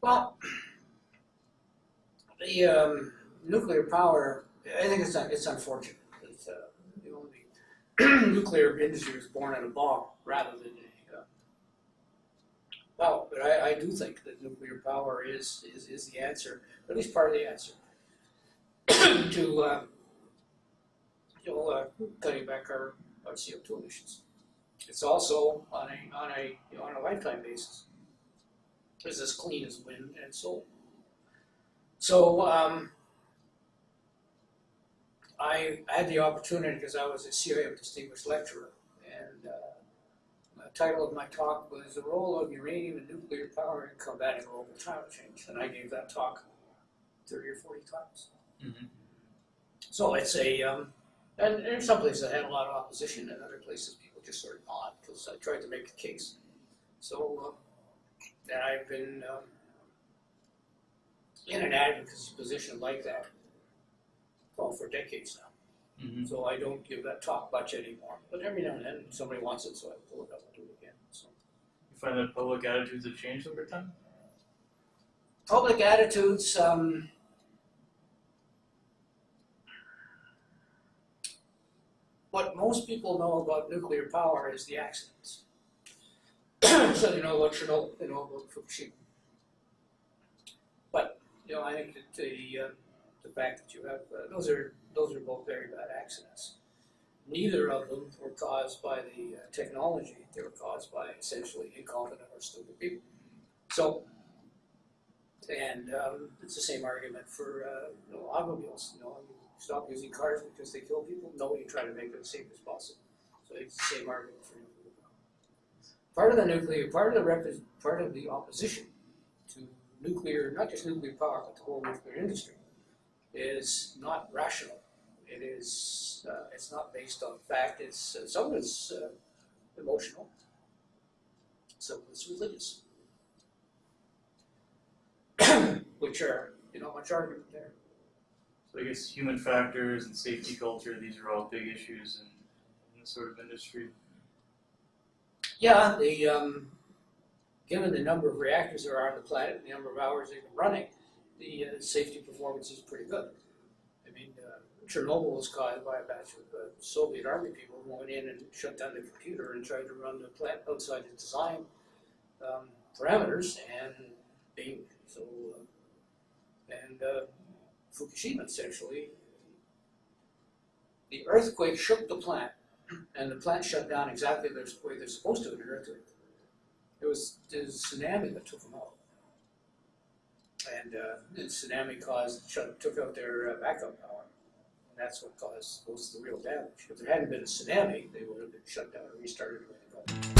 Well, the um, nuclear power, I think it's it's unfortunate. that uh, the nuclear industry was born in a bomb rather than a. Uh, well, but I, I do think that nuclear power is, is, is the answer, at least part of the answer, to uh, you know, uh, cutting back our, our CO2 emissions. It's also on a on a you know, on a lifetime basis is as clean as wind and solar. So um, I had the opportunity because I was a CIM distinguished lecturer, and uh, the title of my talk was "The Role of Uranium and Nuclear Power in Combating Global Climate Change," and I gave that talk thirty or forty times. Mhm. So it's a, um, and in some places I had a lot of opposition, and other places people just sort of nod because I tried to make the case. So. And I've been um, in an advocacy position like that, well, for decades now. Mhm. So I don't give that talk much anymore. But every now and then somebody wants it, so I pull it up and do it again. So You find that public attitudes have changed over time? public attitudes. Um, what most people know about nuclear power is the accidents. so you know what you know about Fukushima. But you know, I think that the uh, the fact that you have uh, those are those are both very bad accidents. Neither of them were caused by the uh, technology; they were caused by essentially incompetent or stupid people. So, and um, it's the same argument for uh, you know, automobiles. You know, you stop using cars because they kill people. No, you try to make them as safe as possible. So it's the same argument for. Part of the nuclear, part of the part of the opposition to nuclear, not just nuclear power, but the whole nuclear industry, is not rational. It is, uh, it's not based on fact. It's uh, some of it's uh, emotional, some of it's religious, which are you know much argument there. So I guess human factors and safety culture, these are all big issues in, in this sort of industry. Yeah, the um, given the number of reactors there are on the planet, the number of hours they've been running, the uh, safety performance is pretty good. I mean, uh, Chernobyl was caused by a batch of uh, Soviet army people who went in and shut down the computer and tried to run the plant outside the design um, parameters, and bing. So, uh, and uh, Fukushima essentially, the earthquake shook the plant and the plant shut down exactly the way they're supposed to in an earthquake. It was the tsunami that took them out, and uh, the tsunami caused shut, took out their uh, backup power, and that's what caused most of the real damage. If there hadn't been a tsunami, they would have been shut down and restarted. Right